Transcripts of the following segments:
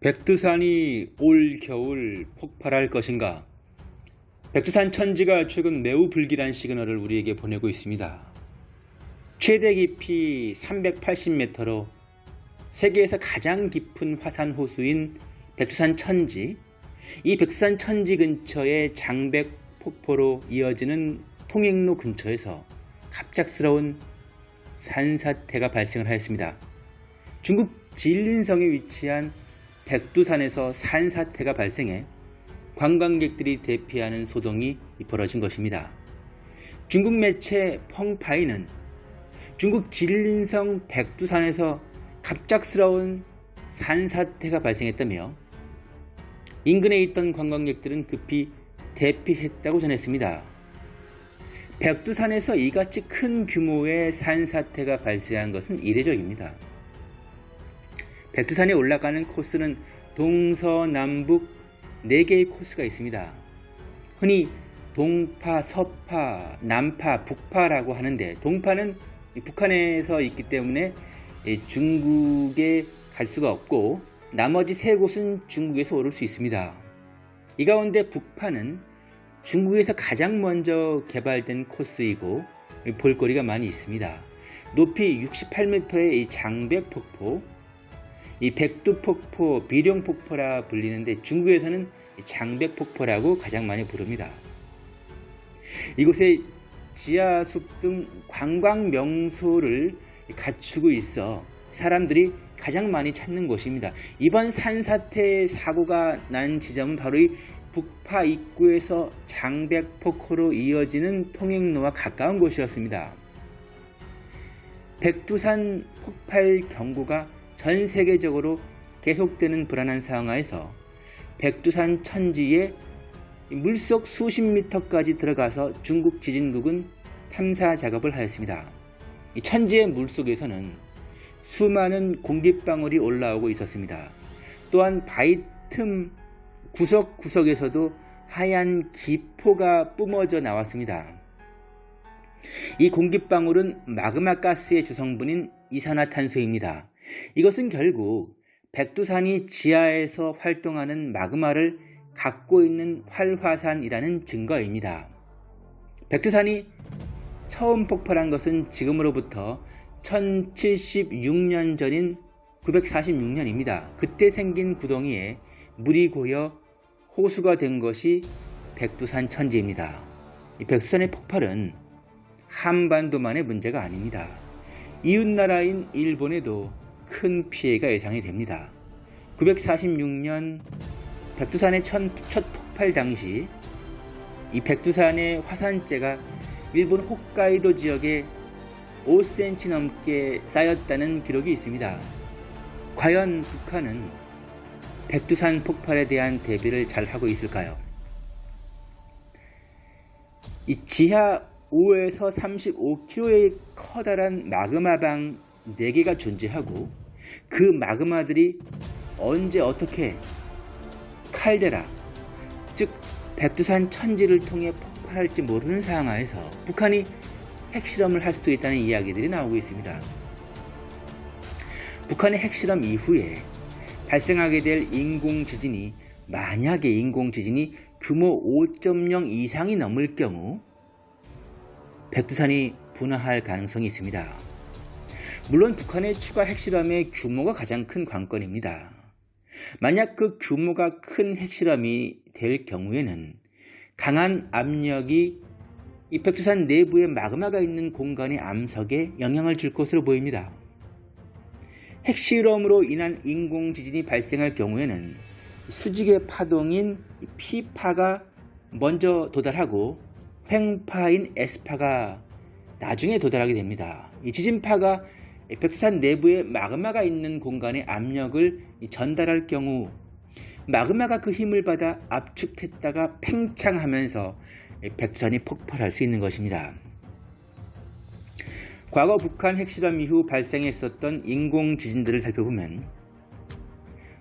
백두산이 올 겨울 폭발할 것인가? 백두산 천지가 최근 매우 불길한 시그널을 우리에게 보내고 있습니다. 최대 깊이 380m로 세계에서 가장 깊은 화산 호수인 백두산 천지, 이 백두산 천지 근처의 장백 폭포로 이어지는 통행로 근처에서 갑작스러운 산사태가 발생을 하였습니다. 중국 진린성에 위치한 백두산에서 산사태가 발생해 관광객들이 대피하는 소동이 벌어진 것입니다. 중국 매체 펑파이는 중국 진린성 백두산에서 갑작스러운 산사태가 발생했다며 인근에 있던 관광객들은 급히 대피했다고 전했습니다. 백두산에서 이같이 큰 규모의 산사태가 발생한 것은 이례적입니다. 백두산에 올라가는 코스는 동서남북 4개의 코스가 있습니다. 흔히 동파, 서파, 남파, 북파라고 하는데 동파는 북한에서 있기 때문에 중국에 갈 수가 없고 나머지 세 곳은 중국에서 오를 수 있습니다. 이 가운데 북파는 중국에서 가장 먼저 개발된 코스이고 볼거리가 많이 있습니다. 높이 68m의 장백폭포, 이 백두폭포, 비룡폭포라 불리는데 중국에서는 장백폭포라고 가장 많이 부릅니다. 이곳에 지하숲 등 관광 명소를 갖추고 있어 사람들이 가장 많이 찾는 곳입니다. 이번 산사태 사고가 난 지점은 바로 이 북파 입구에서 장백폭포로 이어지는 통행로와 가까운 곳이었습니다. 백두산 폭발 경고가 전 세계적으로 계속되는 불안한 상황하에서 백두산 천지에 물속 수십 미터까지 들어가서 중국 지진국은 탐사 작업을 하였습니다. 천지의 물속에서는 수많은 공기방울이 올라오고 있었습니다. 또한 바위 틈 구석구석에서도 하얀 기포가 뿜어져 나왔습니다. 이 공기방울은 마그마 가스의 주성분인 이산화탄소입니다. 이것은 결국 백두산이 지하에서 활동하는 마그마를 갖고 있는 활화산이라는 증거입니다. 백두산이 처음 폭발한 것은 지금으로부터 1076년 전인 946년입니다. 그때 생긴 구덩이에 물이 고여 호수가 된 것이 백두산 천지입니다. 이 백두산의 폭발은 한반도만의 문제가 아닙니다. 이웃나라인 일본에도 큰 피해가 예상이 됩니다. 946년 백두산의 첫 폭발 당시 이 백두산의 화산재가 일본 홋카이도 지역에 5cm 넘게 쌓였다는 기록이 있습니다. 과연 북한은 백두산 폭발에 대한 대비를 잘 하고 있을까요? 이 지하 5에서 35km의 커다란 마그마방 4개가 존재하고 그 마그마들이 언제 어떻게 칼데라 즉 백두산 천지를 통해 폭발할지 모르는 상황 하에서 북한이 핵실험을 할 수도 있다는 이야기들이 나오고 있습니다. 북한의 핵실험 이후에 발생하게 될 인공지진이 만약에 인공지진이 규모 5.0 이상이 넘을 경우 백두산이 분화할 가능성이 있습니다. 물론 북한의 추가 핵실험의 규모가 가장 큰 관건입니다. 만약 그 규모가 큰 핵실험이 될 경우에는 강한 압력이 이 백두산 내부에 마그마가 있는 공간의 암석에 영향을 줄 것으로 보입니다. 핵실험으로 인한 인공지진이 발생할 경우에는 수직의 파동인 P파가 먼저 도달하고 횡파인 S파가 나중에 도달하게 됩니다. 이 지진파가 백두산 내부에 마그마가 있는 공간에 압력을 전달할 경우 마그마가 그 힘을 받아 압축했다가 팽창하면서 백두산이 폭발할 수 있는 것입니다. 과거 북한 핵실험 이후 발생했었던 인공 지진들을 살펴보면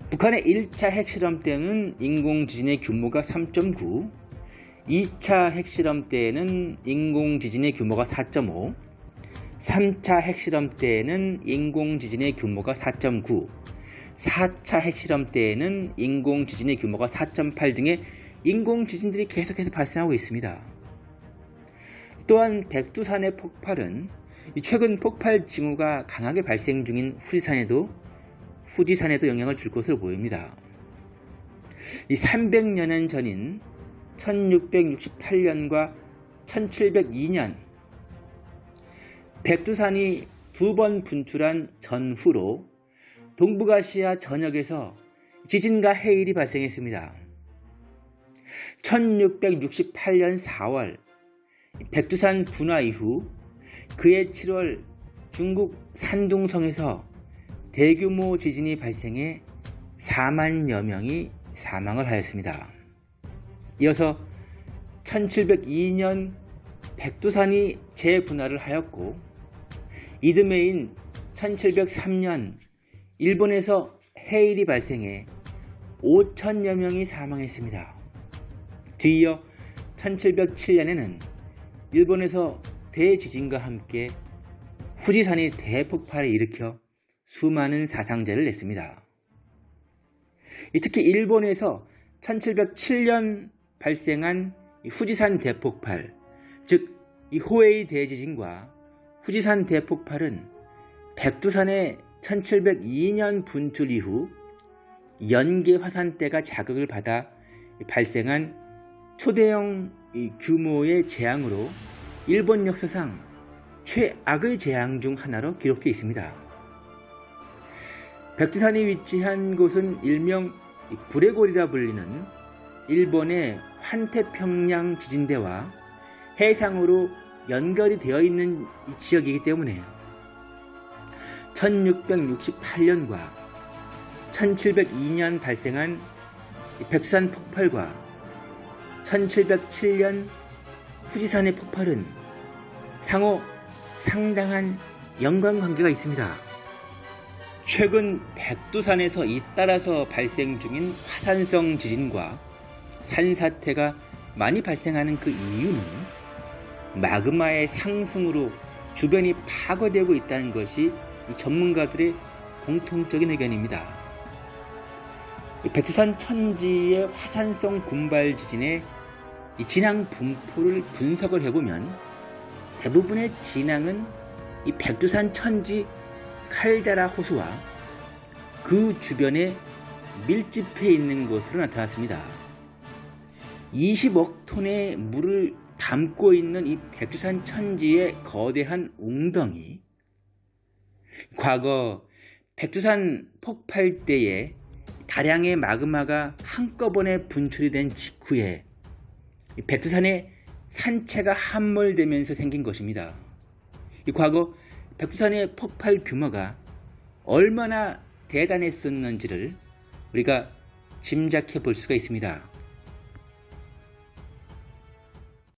북한의 1차 핵실험 때는 인공 지진의 규모가 3.9 2차 핵실험 때에는 인공 지진의 규모가 4.5 3차 핵실험 때에는 인공지진의 규모가 4.9 4차 핵실험 때에는 인공 지진의 규모가 4.8 등의 인공 지진들이 계속해서 발생하고 있습니다. 또한 백두산의 폭발은 최근 폭발 징후가 강하게 발생 중인 후지산에도 후지산에도 영향을 줄 것으로 보입니다. 이 300여년 전인 1668년과 1702년 백두산이 두 번 분출한 전후로 동북아시아 전역에서 지진과 해일이 발생했습니다. 1668년 4월 백두산 분화 이후 그해 7월 중국 산둥성에서 대규모 지진이 발생해 4만여 명이 사망을 하였습니다. 이어서 1702년 백두산이 재분화를 하였고 이듬해인 1703년 일본에서 해일이 발생해 5천여 명이 사망했습니다. 뒤이어 1707년에는 일본에서 대지진과 함께 후지산이 대폭발을 일으켜 수많은 사상자를 냈습니다. 특히 일본에서 1707년 발생한 후지산 대폭발, 즉 호에이 대지진과 후지산 대폭발은 백두산의 1702년 분출 이후 연계 화산대가 자극을 받아 발생한 초대형 규모의 재앙으로 일본 역사상 최악의 재앙 중 하나로 기록되어 있습니다. 백두산이 위치한 곳은 일명 구레골이라 불리는 일본의 환태평양 지진대와 해상으로 연결이 되어 있는 지역이기 때문에 1668년과 1702년 발생한 백두산 폭발과 1707년 후지산의 폭발은 상호 상당한 연관관계가 있습니다. 최근 백두산에서 잇따라서 발생 중인 화산성 지진과 산사태가 많이 발생하는 그 이유는 마그마의 상승으로 주변이 파괴되고 있다는 것이 전문가들의 공통적인 의견입니다. 백두산 천지의 화산성 군발 지진의 진앙 분포를 분석을 해보면 대부분의 진앙은 이 백두산 천지 칼데라 호수와 그 주변에 밀집해 있는 것으로 나타났습니다. 20억 톤의 물을 담고 있는 이 백두산 천지의 거대한 웅덩이 과거 백두산 폭발 때에 다량의 마그마가 한꺼번에 분출이 된 직후에 백두산의 산체가 함몰되면서 생긴 것입니다. 이 과거 백두산의 폭발 규모가 얼마나 대단했었는지를 우리가 짐작해 볼 수가 있습니다.